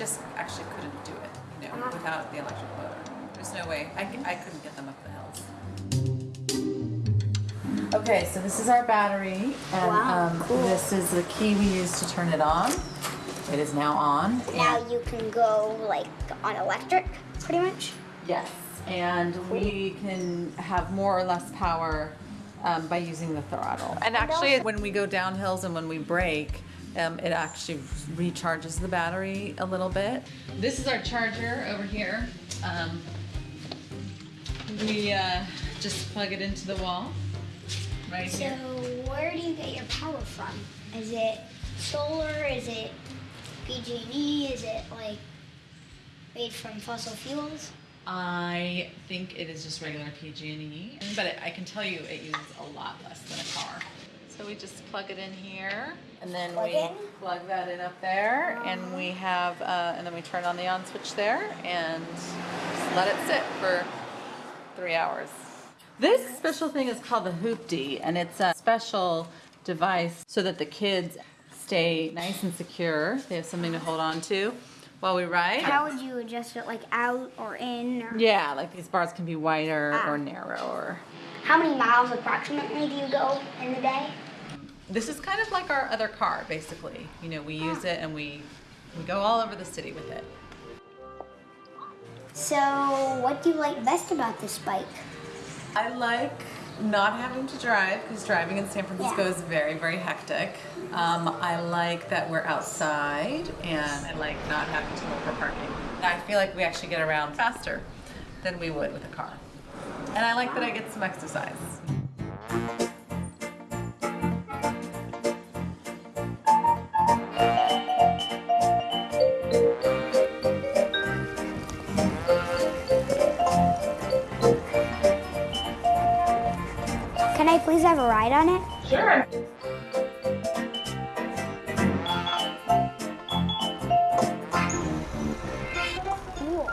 just actually couldn't do it, you know, Uh-huh. without the electric motor. There's no way. I, I couldn't get them up the hills. Okay, so this is our battery, and Wow, um, cool. this is the key we use to turn it on. It is now on. Now you can go like on electric, pretty much. Yes, and we can have more or less power um, by using the throttle. And actually, when we go down hills and when we brake, um, it actually recharges the battery a little bit. This is our charger over here. Um, we uh, just plug it into the wall right So here. where do you get your power from? Is it solar? Is it PG&E? Is it like made from fossil fuels? I think it is just regular PG&E, but it, I can tell you it uses a lot less than a car. So we just plug it in here, and then Plug we in? plug that in up there, and we have, uh, and then we turn on the on switch there, and just let it sit for three hours. This special thing is called the Hooptie, and it's a special device so that the kids stay nice and secure. They have something to hold on to while we ride. How would you adjust it, like out or in? Or Yeah, like these bars can be wider Ah. or narrower. how many miles approximately do you go in the day? This is kind of like our other car, basically. You know, we use it and we we go all over the city with it. So, what do you like best about this bike? I like not having to drive because driving in San Francisco Yeah. is very, very hectic. Um, I like that we're outside and I like not having to look for parking. I feel like we actually get around faster than we would with a car. And I like that I get some exercise. Can I please have a ride on it? Sure. Cool.